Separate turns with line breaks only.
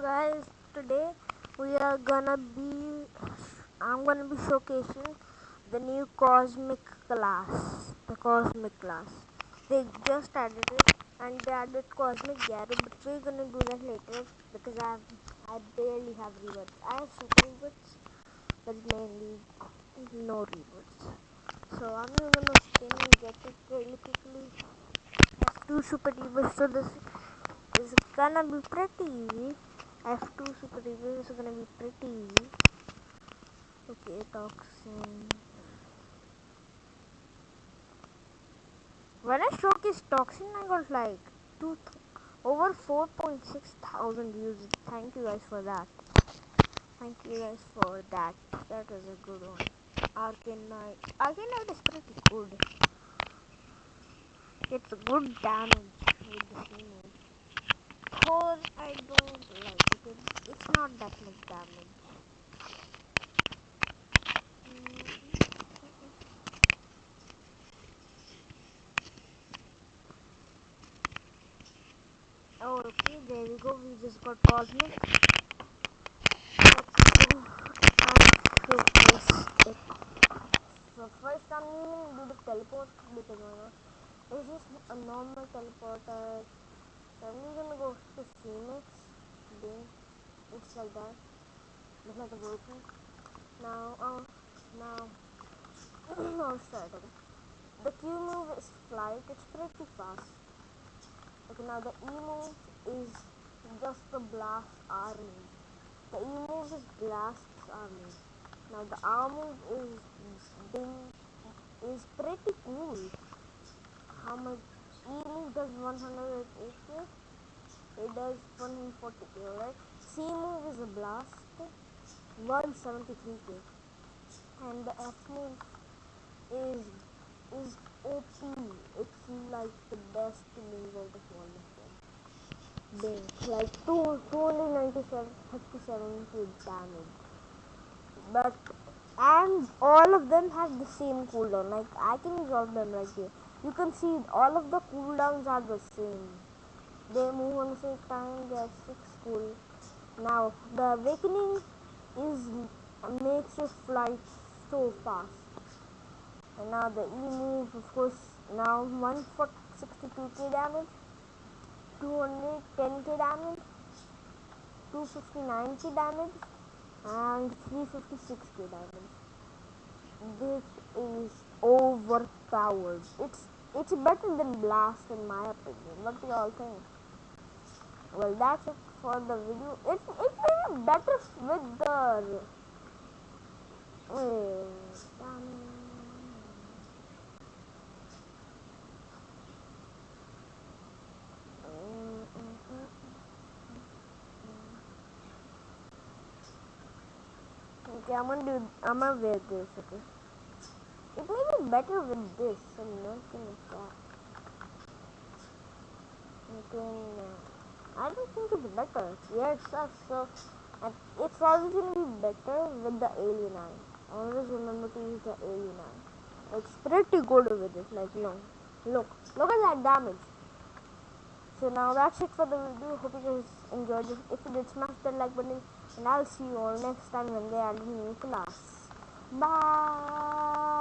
guys today we are gonna be i'm gonna be showcasing the new cosmic class the cosmic class they just added it and they added cosmic garret but we're gonna do that later because i have i barely have rewards i have super rewards but mainly no rewards so i'm gonna spin and get it really quickly. Two super rewards so this is gonna be pretty easy. F2 super review is gonna be pretty easy. Okay, toxin. When I showcased toxin, I got like two over 4.6 thousand views. Thank you guys for that. Thank you guys for that. That was a good one. Arcane Knight is pretty good. It's good damage with the. Thor, I don't like. It's not that much damage. Oh, okay, there we go. We just got Cosmic. So first I'm going to do the teleport because a normal teleporter. So I'm gonna go to Phoenix. Then like that. Looks like a broken. Now, oh, now. Okay. The Q move is flight. It's pretty fast. Okay, now the E move is just the blast army. The E move is blast army. Now the R move is ding is pretty cool. How much E move does 108k? It does 140k, right? C move is a blast, 173k. And the F move is is OP. It's like the best move out of all of them. Like 2, 297, 37 damage. But and all of them have the same cooldown. Like I can drop them right here. You can see all of the cooldowns are the same. They move on the same time. They are six cool. Now the awakening is makes your flight so fast. And now the E move, of course, now 162k damage, 210k damage, 259k damage, and 356k damage. This is overpowered. It's it's better than Blast in my opinion. What do y'all think? Well, that's it for the video. It's it's better with the. Okay, I'm gonna do. I'm gonna wear this. Okay. It may be better with this. I'm not gonna that. Okay. I don't think it's better. Yeah, it sucks. So, it's probably gonna be better with the alien eye. Always remember to use the alien eye. It's pretty good with it. Like, you know, look, look at that damage. So now that's it for the video. Hope you guys enjoyed it. If you did, smash that like button. And I'll see you all next time when they add a new class. Bye.